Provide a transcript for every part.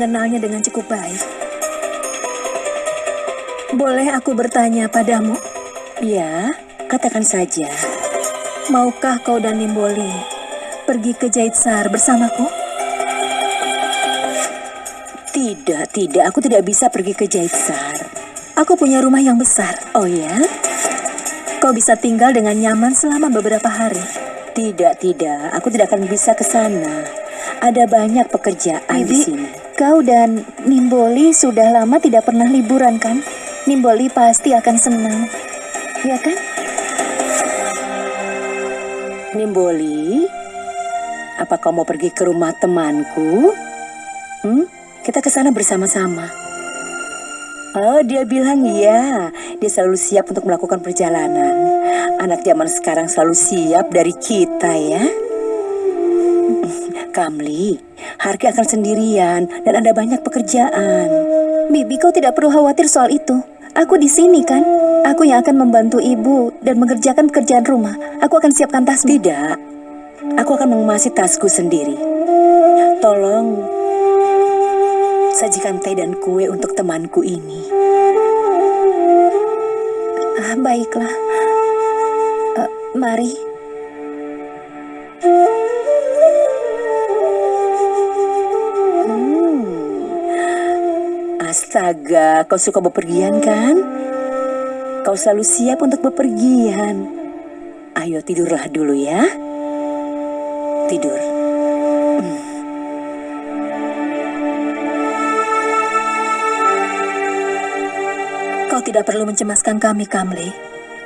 mengenalnya dengan cukup baik. Boleh aku bertanya padamu? Ya, katakan saja. Maukah kau dan Nimboli pergi ke Jaitsar bersamaku? Tidak, tidak. Aku tidak bisa pergi ke Jaitsar. Aku punya rumah yang besar. Oh ya? Kau bisa tinggal dengan nyaman selama beberapa hari. Tidak, tidak. Aku tidak akan bisa ke sana. Ada banyak pekerjaan di Bibi, sini. Kau dan Nimboli sudah lama tidak pernah liburan kan? Nimboli pasti akan senang. Ya kan? Nimboli, apa kau mau pergi ke rumah temanku? Hmm? Kita ke sana bersama-sama. Oh, dia bilang iya. Dia selalu siap untuk melakukan perjalanan. Anak zaman sekarang selalu siap dari kita ya. Kamli, Harki akan sendirian dan ada banyak pekerjaan. Bibi, kau tidak perlu khawatir soal itu. Aku di sini kan? Aku yang akan membantu ibu dan mengerjakan pekerjaan rumah. Aku akan siapkan tasmu. Tidak, aku akan mengemasi tasku sendiri. Tolong sajikan teh dan kue untuk temanku ini. Ah, baiklah. Eh, mari. Astaga, kau suka bepergian kan? Kau selalu siap untuk bepergian. Ayo tidurlah dulu ya. Tidur. Kau tidak perlu mencemaskan kami, Kamli.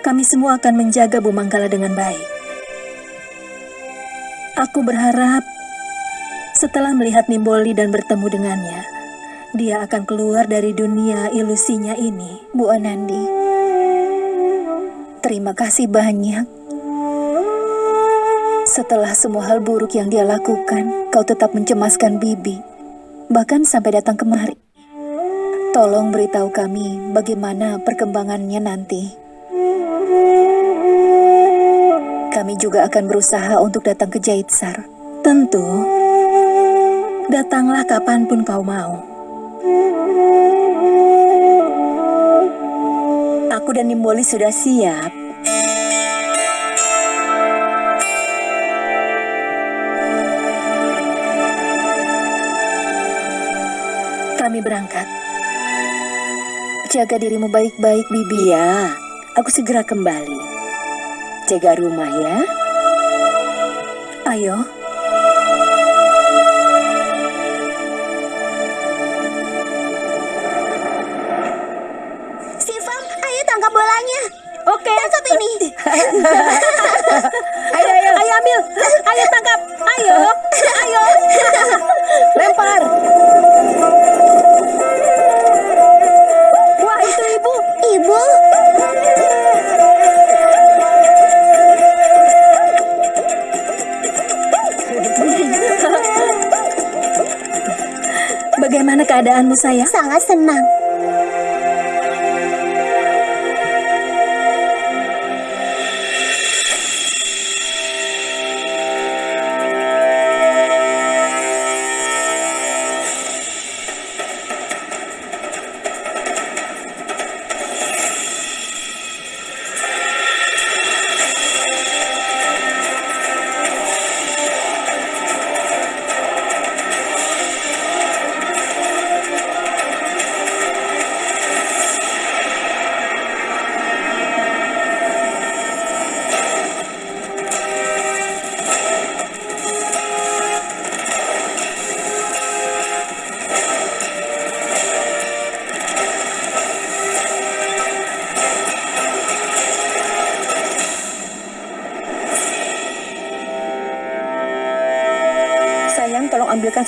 Kami semua akan menjaga Bu Manggala dengan baik. Aku berharap setelah melihat Nimboli dan bertemu dengannya, dia akan keluar dari dunia ilusinya ini. Bu Anandi. Terima kasih banyak. Setelah semua hal buruk yang dia lakukan, kau tetap mencemaskan Bibi. Bahkan sampai datang kemari. Tolong beritahu kami bagaimana perkembangannya nanti. Kami juga akan berusaha untuk datang ke Jaitsar. Tentu, datanglah kapan pun kau mau. Aku dan Nimboli sudah siap. Kami berangkat. Jaga dirimu baik-baik, Bibi. Iya, aku segera kembali. Jaga rumah ya. Ayo, Oke. Tangkap ini. Ayo, ayo. Ayo ambil, ayo tangkap, ayo, ayo. Lempar. Wah itu ibu. Ibu. Bagaimana keadaanmu sayang? Sangat senang.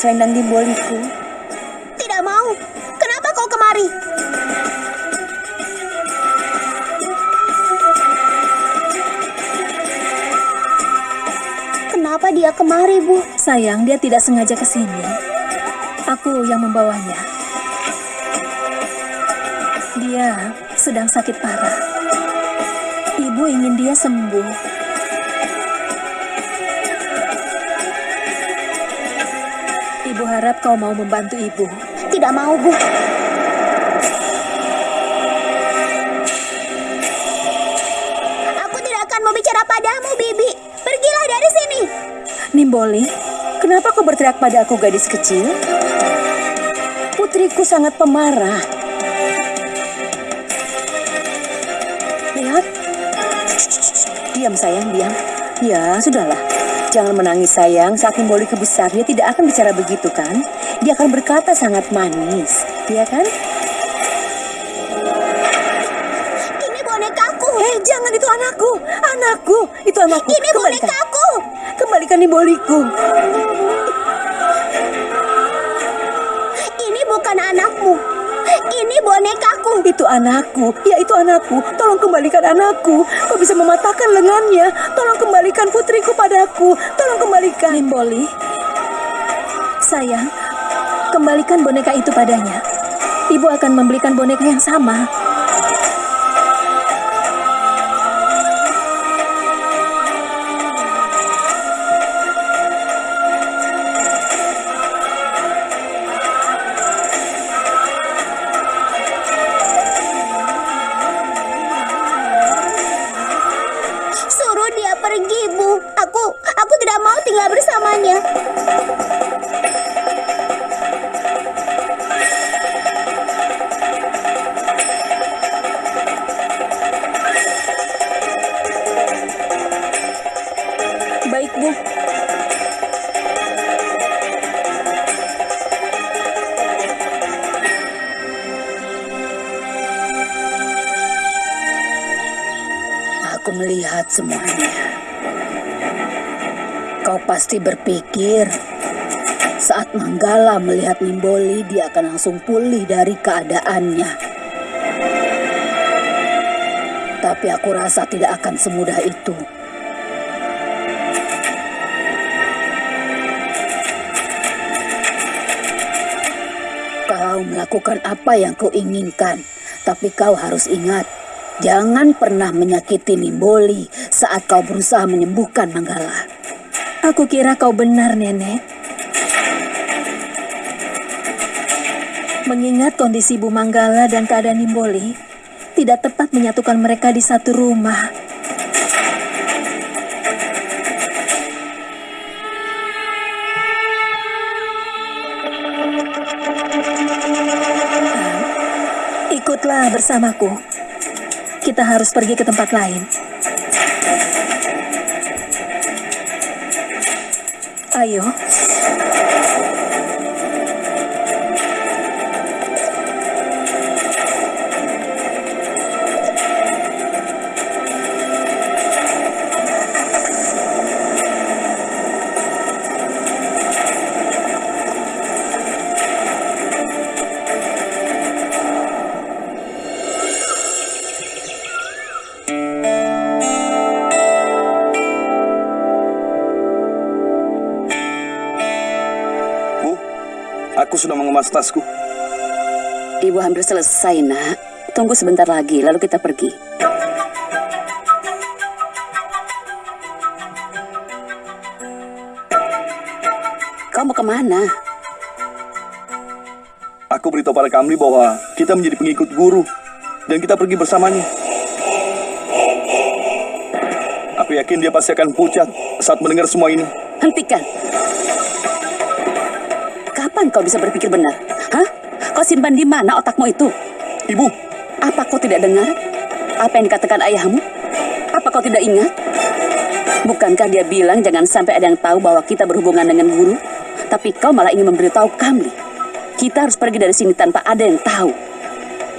Selendang di boliku. Tidak mau. Kenapa kau kemari? Kenapa dia kemari, Bu? Sayang, dia tidak sengaja ke sini. Aku yang membawanya. Dia sedang sakit parah. Ibu ingin dia sembuh. Ibu harap kau mau membantu ibu. tidak mau, Bu. Aku tidak akan mau bicara padamu, Bibi. Pergilah dari sini. Nimboli, kenapa kau berteriak pada aku gadis kecil? Putriku sangat pemarah. Lihat. Diam sayang, diam. Ya, sudahlah. Jangan menangis sayang, saat Nimboli kebesar dia tidak akan bicara begitu kan? Dia akan berkata sangat manis, ya kan? Ini bonekaku. Eh, jangan itu anakku, anakku, itu anakku. Ini Kembalikan. bonekaku. Kembalikan Nimboliku. Ini bukan anakmu. Ini bonekaku. Itu anakku, ya itu anakku. Tolong kembalikan anakku. Kau bisa mematahkan lengannya. Tolong kembalikan putriku padaku. Tolong kembalikan. Nimboli, sayang, kembalikan boneka itu padanya. Ibu akan membelikan boneka yang sama. Semuanya. Kau pasti berpikir saat Manggala melihat Nimboli dia akan langsung pulih dari keadaannya. Tapi aku rasa tidak akan semudah itu. Kau melakukan apa yang kau inginkan, tapi kau harus ingat, jangan pernah menyakiti Nimboli saat kau berusaha menyembuhkan Manggala. Aku kira kau benar, Nenek. Mengingat kondisi Bu Manggala dan keadaan Nimboli, tidak tepat menyatukan mereka di satu rumah. Ikutlah bersamaku. Kita harus pergi ke tempat lain. Ayo. Sudah mengemas tasku. Ibu hampir selesai, nak. Tunggu sebentar lagi, lalu kita pergi. Kau mau ke mana? Aku beritahu pada Kamli bahwa kita menjadi pengikut guru dan kita pergi bersamanya. Aku yakin dia pasti akan pucat saat mendengar semua ini. Hentikan. Kapan kau bisa berpikir benar? Hah? Kau simpan di mana otakmu itu? Ibu, Apa kau tidak dengar? Apa yang dikatakan ayahmu? Apa kau tidak ingat? Bukankah dia bilang jangan sampai ada yang tahu bahwa kita berhubungan dengan guru? Tapi kau malah ingin memberitahu kami. Kita harus pergi dari sini tanpa ada yang tahu.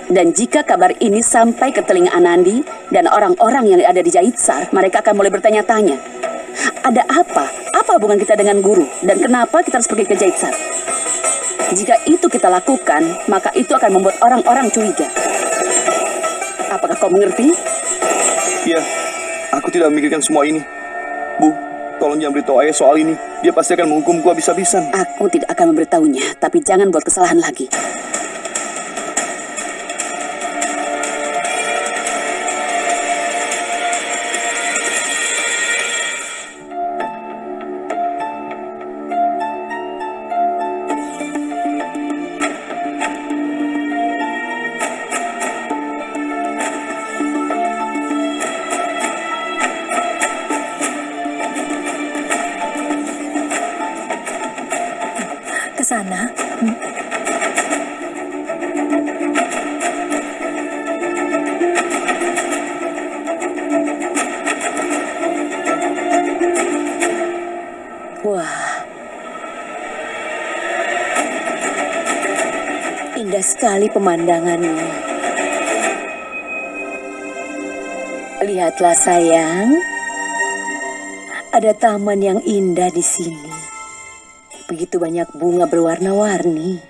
Dan jika kabar ini sampai ke telinga Anandi dan orang-orang yang ada di Jaitsar, mereka akan mulai bertanya-tanya. Ada apa? Apa hubungan kita dengan guru? Dan kenapa kita harus pergi ke Jaitsar? Jika itu kita lakukan, maka itu akan membuat orang-orang curiga. Apakah kau mengerti? ya, aku tidak memikirkan semua ini. Bu, tolong jangan beritahu ayah soal ini. Dia pasti akan menghukumku habis-habisan. Aku tidak akan memberitahunya, tapi jangan buat kesalahan lagi. Sana. Wah. Indah sekali pemandangannya. Lihatlah sayang. Ada taman yang indah di sini. Begitu banyak bunga berwarna-warni.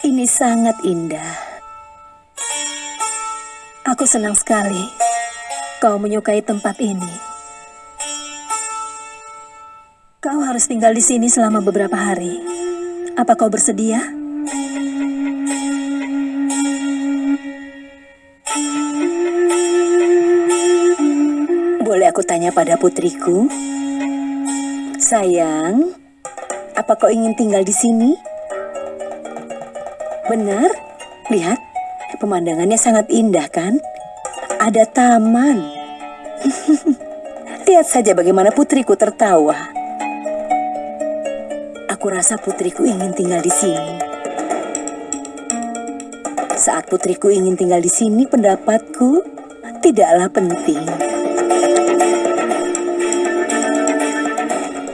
Ini sangat indah. Aku senang sekali kau menyukai tempat ini. Kau harus tinggal di sini selama beberapa hari. Apa kau bersedia? Boleh aku tanya pada putriku? Sayang, apa kau ingin tinggal di sini? Benar? Lihat, pemandangannya sangat indah kan? Ada taman. Lihat saja bagaimana putriku tertawa. Aku rasa putriku ingin tinggal di sini. Saat putriku ingin tinggal di sini, pendapatku tidaklah penting.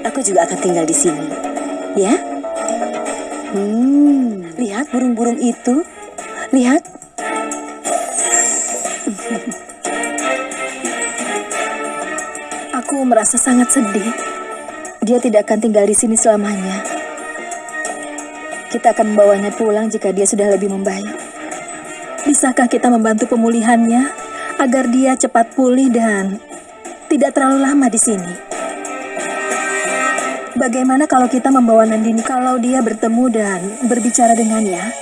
Aku juga akan tinggal di sini. Ya? Hmm, lihat burung-burung itu. Lihat. Aku merasa sangat sedih. Dia tidak akan tinggal di sini selamanya. Kita akan membawanya pulang jika dia sudah lebih membaik. Bisakah kita membantu pemulihannya agar dia cepat pulih dan tidak terlalu lama di sini? Bagaimana kalau kita membawa Nandini kalau dia bertemu dan berbicara dengannya?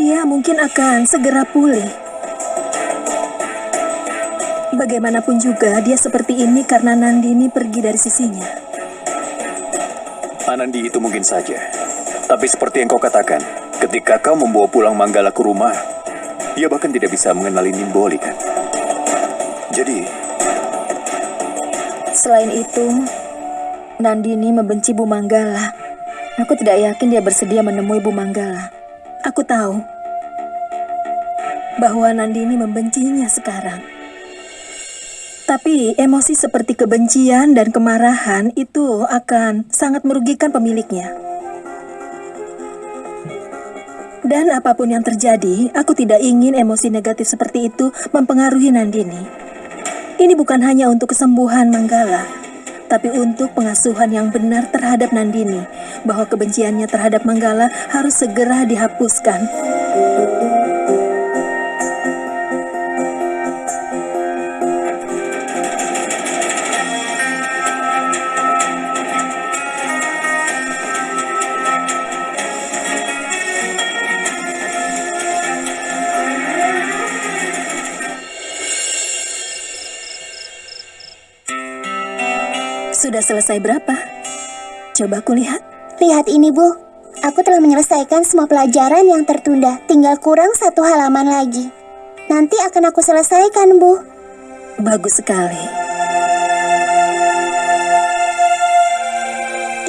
Dia mungkin akan segera pulih. Bagaimanapun juga, dia seperti ini karena Nandini pergi dari sisinya. Anandi itu mungkin saja. Tapi seperti yang kau katakan, ketika kau membawa pulang Manggala ke rumah, dia bahkan tidak bisa mengenali Nimboli kan? Jadi, Selain itu, Nandini membenci Bu Manggala. Aku tidak yakin dia bersedia menemui Bu Manggala. Aku tahu bahwa Nandini membencinya sekarang. Tapi emosi seperti kebencian dan kemarahan itu akan sangat merugikan pemiliknya. Dan apa pun yang terjadi, aku tidak ingin emosi negatif seperti itu mempengaruhi Nandini. Ini bukan hanya untuk kesembuhan Manggala, tapi untuk pengasuhan yang benar terhadap Nandini, bahwa kebenciannya terhadap Manggala harus segera dihapuskan. Selesai berapa? Coba kulihat. Lihat ini, Bu. Aku telah menyelesaikan semua pelajaran yang tertunda. Tinggal kurang satu halaman lagi. Nanti akan aku selesaikan, Bu. Bagus sekali.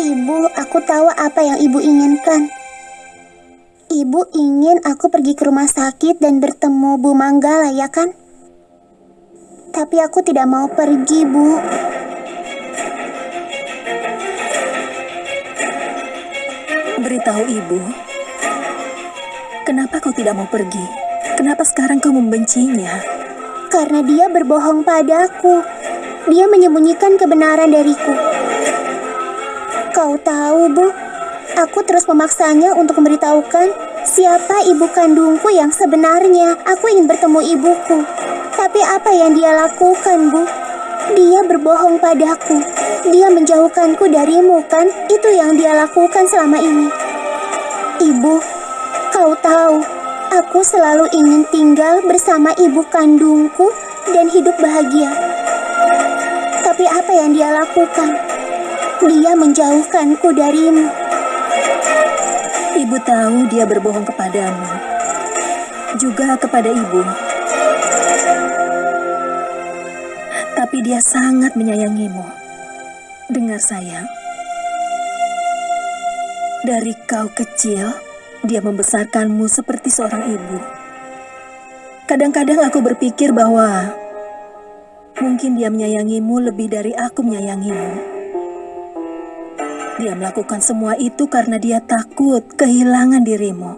Ibu, aku tahu apa yang Ibu inginkan. Ibu ingin aku pergi ke rumah sakit dan bertemu Bu Manggala, ya kan? Tapi aku tidak mau pergi, Bu. Beritahu ibu, kenapa kau tidak mau pergi? Kenapa sekarang kau membencinya? Karena dia berbohong padaku. Dia menyembunyikan kebenaran dariku. Kau tahu, Bu, aku terus memaksanya untuk memberitahukan siapa ibu kandungku yang sebenarnya. Aku ingin bertemu ibuku. Tapi apa yang dia lakukan, Bu? Dia berbohong padaku. Dia menjauhkanku darimu, kan? Itu yang dia lakukan selama ini. Ibu, kau tahu, aku selalu ingin tinggal bersama ibu kandungku dan hidup bahagia. Tapi apa yang dia lakukan? Dia menjauhkanku darimu. Ibu tahu dia berbohong kepadamu, juga kepada ibu. Tapi dia sangat menyayangimu. Dengar sayang, Dari kau kecil, dia membesarkanmu seperti seorang ibu. Kadang-kadang aku berpikir bahwa mungkin dia menyayangimu lebih dari aku menyayangimu. Dia melakukan semua itu karena dia takut kehilangan dirimu.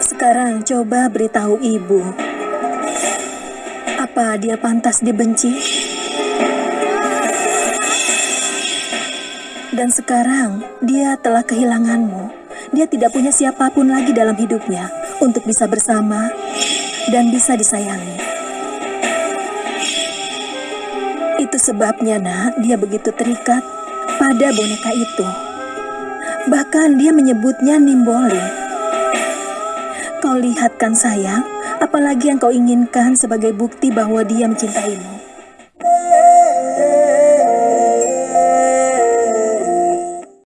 Sekarang coba beritahu ibu, apa dia pantas dibenci? Dan sekarang dia telah kehilanganmu. Dia tidak punya siapa pun lagi dalam hidupnya untuk bisa bersama dan bisa disayangi. Itu sebabnya, Nak, dia begitu terikat pada boneka itu. Bahkan dia menyebutnya Nimboli. Kau lihat kan sayang, apalagi yang kau inginkan sebagai bukti bahwa dia mencintaimu.